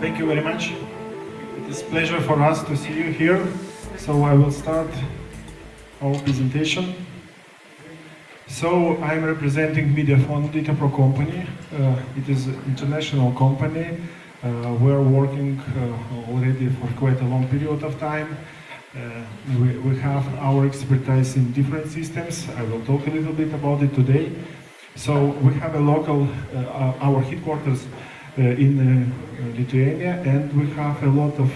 Thank you very much. It is a pleasure for us to see you here. So I will start our presentation. So I'm representing Mediafon Datapro company. Uh, it is an international company. Uh, we're working uh, already for quite a long period of time. Uh, we, we have our expertise in different systems. I will talk a little bit about it today. So we have a local, uh, our headquarters uh, in uh, Lithuania and we have a lot of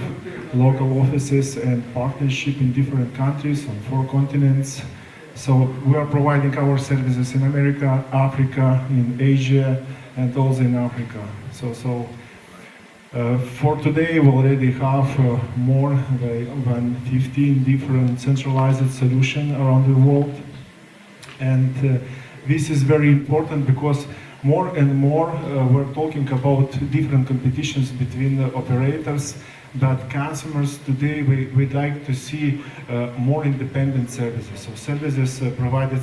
local offices and partnership in different countries on four continents. So we are providing our services in America, Africa, in Asia and also in Africa. So, so uh, for today we already have uh, more than 15 different centralized solutions around the world. And uh, this is very important because more and more uh, we're talking about different competitions between operators but customers today we, would like to see uh, more independent services. So services provided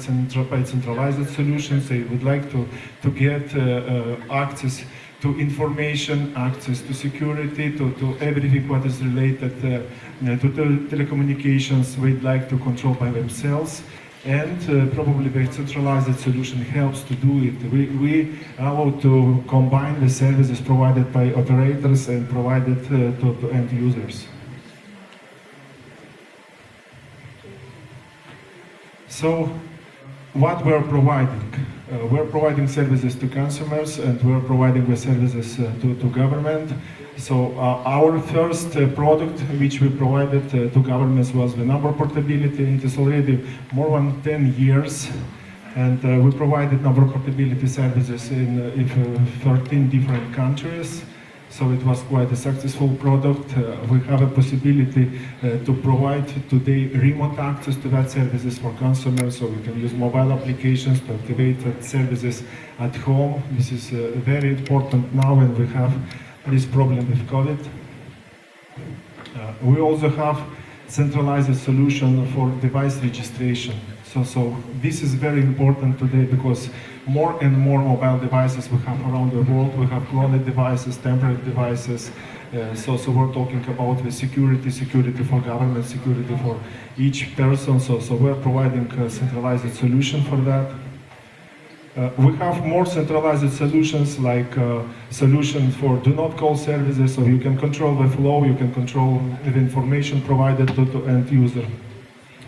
by centralized solutions they would like to to get access to information, access to security, to, to everything what is related uh, to telecommunications, we'd like to control by themselves and uh, probably the centralized solution helps to do it. We, we allow to combine the services provided by operators and provided uh, to, to, end users. So, what we're providing? Uh, we're providing services to consumers and we're providing the services uh, to, to government. So uh, our first uh, product which we provided uh, to governments was the number portability. It is already more than 10 years and uh, we provided number portability services in, in uh, 13 different countries. So it was quite a successful product. Uh, we have a possibility uh, to provide today remote access to that services for consumers, so we can use mobile applications to activate that services at home. This is uh, very important now when we have this problem with COVID. Uh, we also have centralized solution for device registration. So, so this is very important today because more and more mobile devices we have around the world. We have cloned devices, temporary devices. Uh, so, so we're talking about the security, security for government, security for each person. So, so we're providing a centralized solution for that. Uh, we have more centralized solutions like uh, solutions for do not call services so you can control the flow, you can control the information provided to the end user.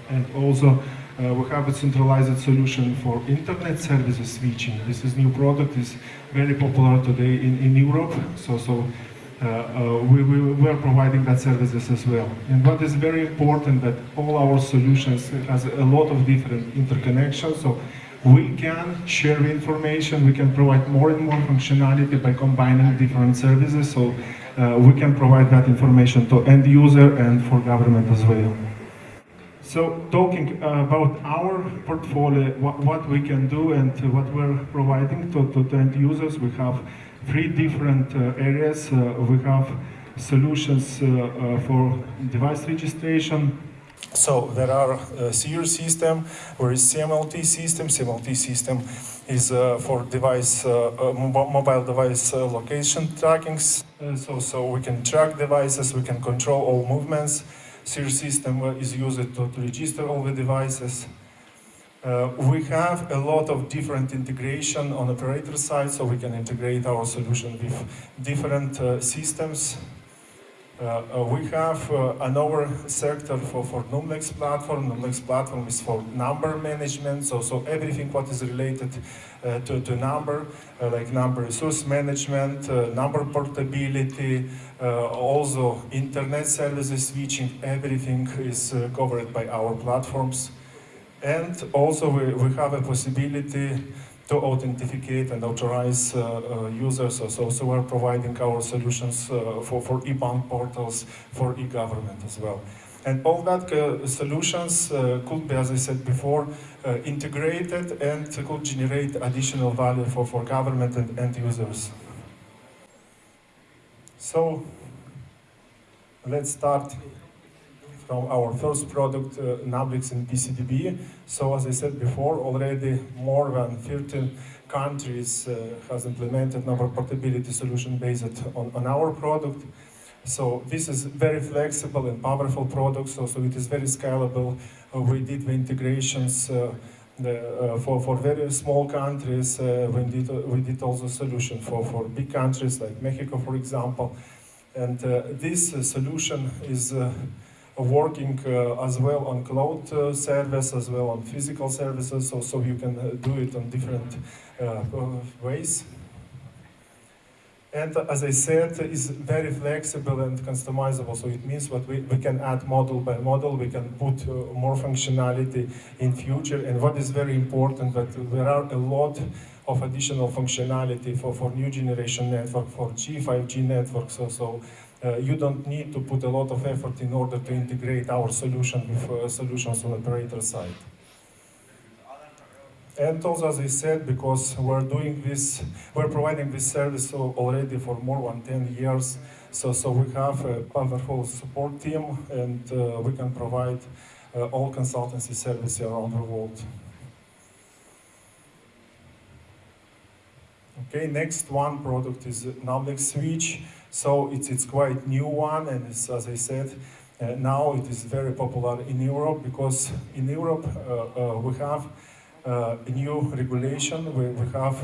And also uh, we have a centralized solution for internet services switching. This is new product, is very popular today in, in Europe. So, so uh, uh, we, we, are providing that services as well. And what is very important that all our solutions has a lot of different interconnections. So we can share information, we can provide more and more functionality by combining different services, so uh, we can provide that information to end user and for government as well. So talking about our portfolio, what, what we can do and what we're providing to, to, end users, we have three different uh, areas. Uh, we have solutions uh, uh, for device registration, so there are a series system, where is CMLT system. CMLT system is uh, for device, uh, uh, mobile device uh, location trackings. Uh, so, so we can track devices, we can control all movements. Series system uh, is used to, to register all the devices. we have a lot of different integration on operator side, so we can integrate our solution with different systems. Uh, uh, we have uh, another sector for, for Numlex platform. Numlex platform is for number management, so, so everything what is related uh, to, to number, uh, like number resource management, uh, number portability, also internet services switching, everything is covered by our platforms. And also we, we have a possibility to authenticate and authorize uh, uh, users. So, so we're providing our solutions uh, for, for e-bank portals, for e-government as well. And all that uh, solutions uh, could be, as I said before, uh, integrated and could generate additional value for, for government and end users. So let's start from our first product, uh, Numlex in BCDB. So as I said before, already more than 13 countries uh, has implemented number portability solution based on, on our product. So this is very flexible and powerful product, so, so it is very scalable. Uh, we did the integrations uh, the, uh, for, for very small countries, uh, we, did, we did also solution for, for big countries like Mexico, for example. And uh, this uh, solution is uh, working uh, as well on cloud uh, service, as well on physical services, so, so you can uh, do it on different ways. And as I said, is very flexible and customizable. So it means that we, we can add model by model, we can put uh, more functionality in future. And what is very important that there are a lot of additional functionality for, for new generation network, for G, 5G networks. So, so uh, you don't need to put a lot of effort in order to integrate our solution with uh, solutions on operator side. And also, as I said, because we're doing this, we're providing this service already for more than 10 years. So, so we have a powerful support team and uh, we can provide uh, all consultancy services around the world. Okay, next one product is Numlex Switch. So it's, it's quite new one and as I said, uh, now it is very popular in Europe because in Europe uh, uh, we have uh, a new regulation. We, we have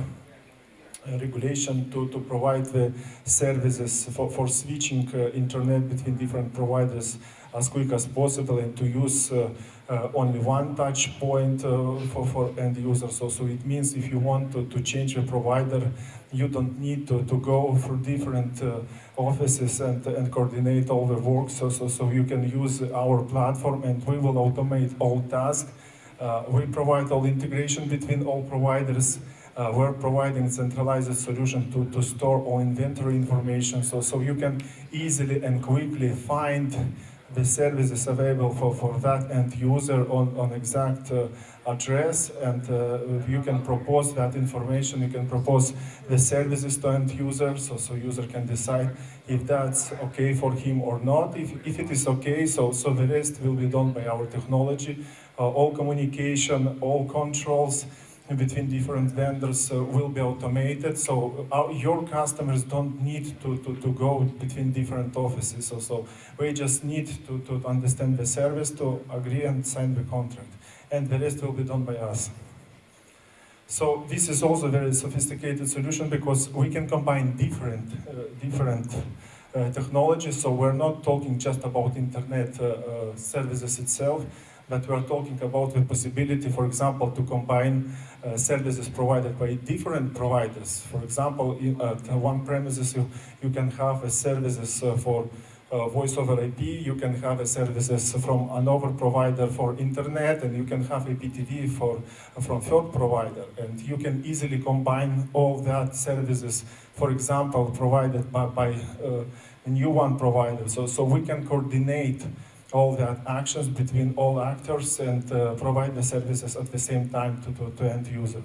a regulation to, to provide the services for, for switching internet between different providers as quick as possible and to use uh, uh, only one touch point uh, for, for end users. So, so it means if you want to, to change a provider, you don't need to, to go through different uh, offices and, and coordinate all the work. So, so, so you can use our platform and we will automate all tasks uh, we provide all integration between all providers. Uh, we're providing centralized solution to, to store all inventory information so, so you can easily and quickly find the services available for, for that end user on, on exact uh, address and uh, you can propose that information, you can propose the services to end user so, so user can decide if that's okay for him or not. If, if it is okay, so, so the rest will be done by our technology. Uh, all communication, all controls, between different vendors uh, will be automated. So our, your customers don't need to, to, to go between different offices. So, so we just need to, to understand the service, to agree and sign the contract. And the rest will be done by us. So this is also a very sophisticated solution because we can combine different, uh, different uh, technologies. So we're not talking just about internet uh, uh services itself, but we are talking about the possibility, for example, to combine uh, services provided by different providers. For example, in, at one premises, you, you can have a services uh, for uh, voice over IP, you can have a services from another provider for internet, and you can have IPTV for, from third provider. And you can easily combine all that services, for example, provided by, by uh, a new one provider. So, so we can coordinate all the actions between all actors and uh, provide the services at the same time to, to, end user.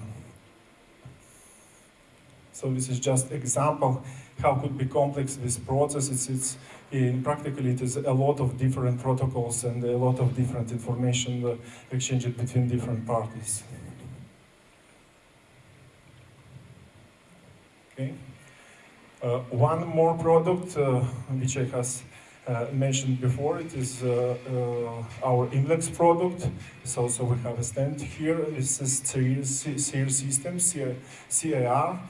So this is just example how could be complex this process. It's, it's in practically it is a lot of different protocols and a lot of different information uh, exchanged between different parties. Okay. Uh, one more product uh, which I has mentioned before, it is uh, uh, our Imlex product. So, so we have a stand here. This is CIR system, CIR,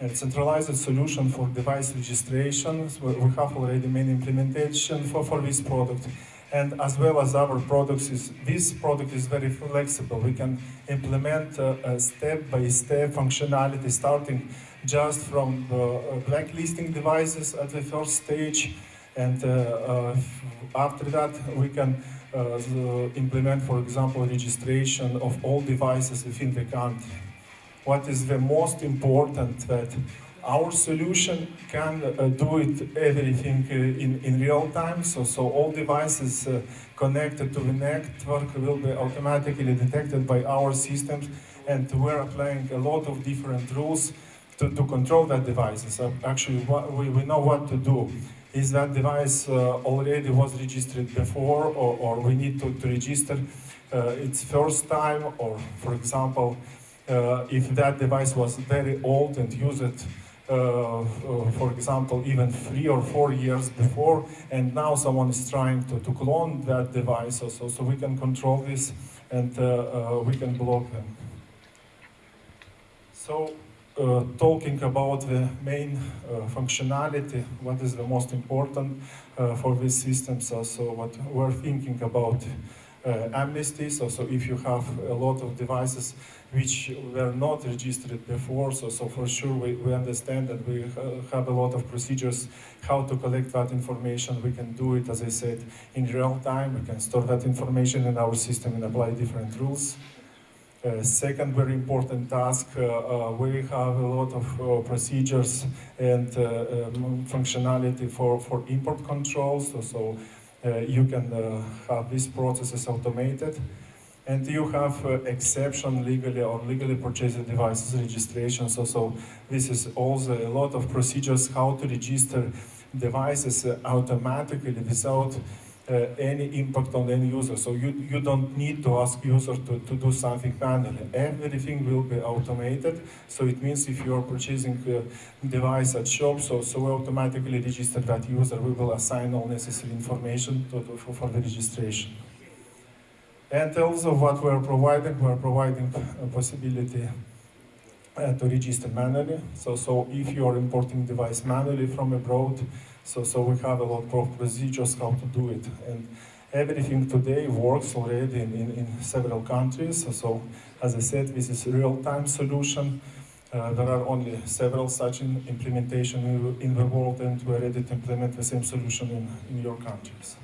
a centralized solution for device registration. So we have already many implementation for, for this product. And as well as our products, is, this product is very flexible. We can implement step-by-step -step functionality starting just from blacklisting devices at the first stage and uh, uh, after that, we can uh, implement, for example, registration of all devices within the country. What is the most important that our solution can uh, do it everything uh, in, in real time. So, so all devices uh, connected to the network will be automatically detected by our systems and we're applying a lot of different rules to, to control that devices. So actually, we, we know what to do. Is that device uh, already was registered before, or, or we need to, to register uh, its first time, or for example, uh, if that device was very old and used it uh, uh, for example, even three or four years before, and now someone is trying to, to clone that device, so, so we can control this and uh, we can block them. So, uh, talking about the main uh, functionality, what is the most important uh, for this system, so, so what we're thinking about amnesty, so, so if you have a lot of devices which were not registered before. So, so for sure we, we understand that we have a lot of procedures how to collect that information. We can do it, as I said, in real time. We can store that information in our system and apply different rules. Second very important task, uh, uh, we have a lot of uh, procedures and uh, um, functionality for, for import controls, so, so uh, you can have these processes automated and you have exception legally or legally purchased devices registration. So, so this is also a lot of procedures how to register devices automatically without any impact on any user. So you, you don't need to ask user to, to do something manually. Everything will be automated. So it means if you are purchasing a device at shop, so, so we automatically register that user. We will assign all necessary information to, to, for the registration. And also what we're providing, we're providing a possibility uh, to register manually. So, so if you are importing device manually from abroad, so, so we have a lot of procedures how to do it. And everything today works already in, in, in several countries. So, so, as I said, this is a real-time solution. Uh, there are only several such in implementation in, in, the world and we're ready to implement the same solution in, in your countries.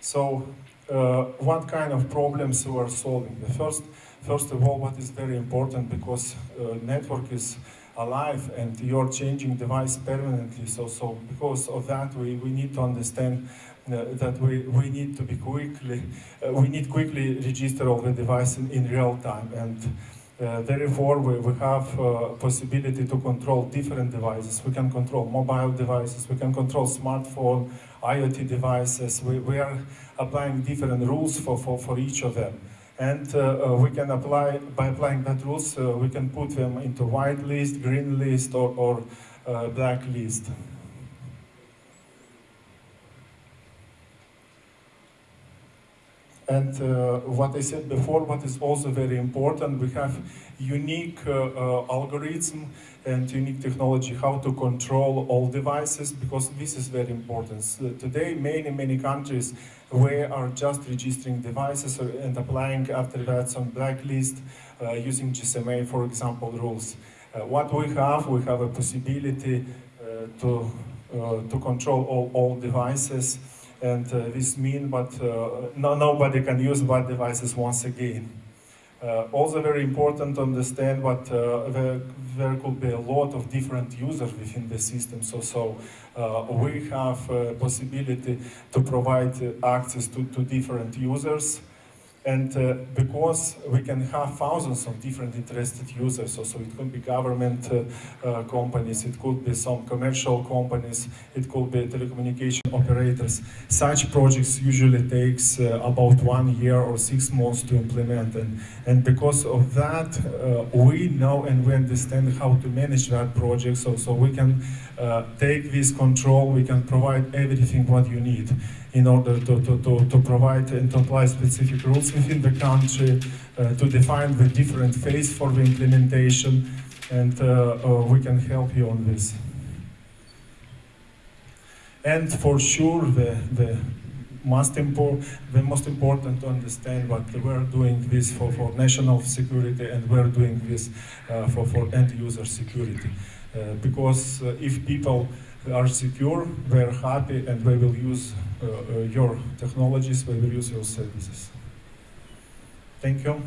So uh, what kind of problems we are solving. The first, first of all, what is very important because uh, network is alive and you're changing device permanently. So, so because of that, we, we need to understand uh, that we, we need to be quickly, uh, we need quickly register all the device in, in real time. And uh, therefore, we, we have uh, possibility to control different devices. We can control mobile devices, we can control smartphone, IoT devices. We, we are applying different rules for, for, for each of them. And uh, uh, we can apply, by applying that rules, uh, we can put them into white list, green list, or, or uh, black list. And uh, what I said before, what is also very important, we have unique uh, uh, algorithm and unique technology how to control all devices because this is very important. So today, many, many countries we are just registering devices and applying after that some blacklist uh, using GSMA, for example, rules. Uh, what we have, we have a possibility uh, to, to control all, all devices and uh, this means that uh, no, nobody can use bad devices once again. Uh, also very important to understand that there, there, could be a lot of different users within the system. So, so we have possibility to provide access to, to different users and uh, because we can have thousands of different interested users, so, so it could be government uh, uh, companies, it could be some commercial companies, it could be telecommunication operators. Such projects usually takes uh, about one year or six months to implement. And, and because of that, uh, we know and we understand how to manage that project, so, so we can uh, take this control, we can provide everything what you need in order to, to, to, to provide and to apply specific rules within the country, uh, to define the different phase for the implementation, and uh, uh, we can help you on this. And for sure, the, the most important, the most important to understand what we're doing this for, for national security and we're doing this uh, for, for end user security. Uh, because uh, if people are secure, they're happy, and they will use uh, uh, your technologies, they will use your services. Thank you.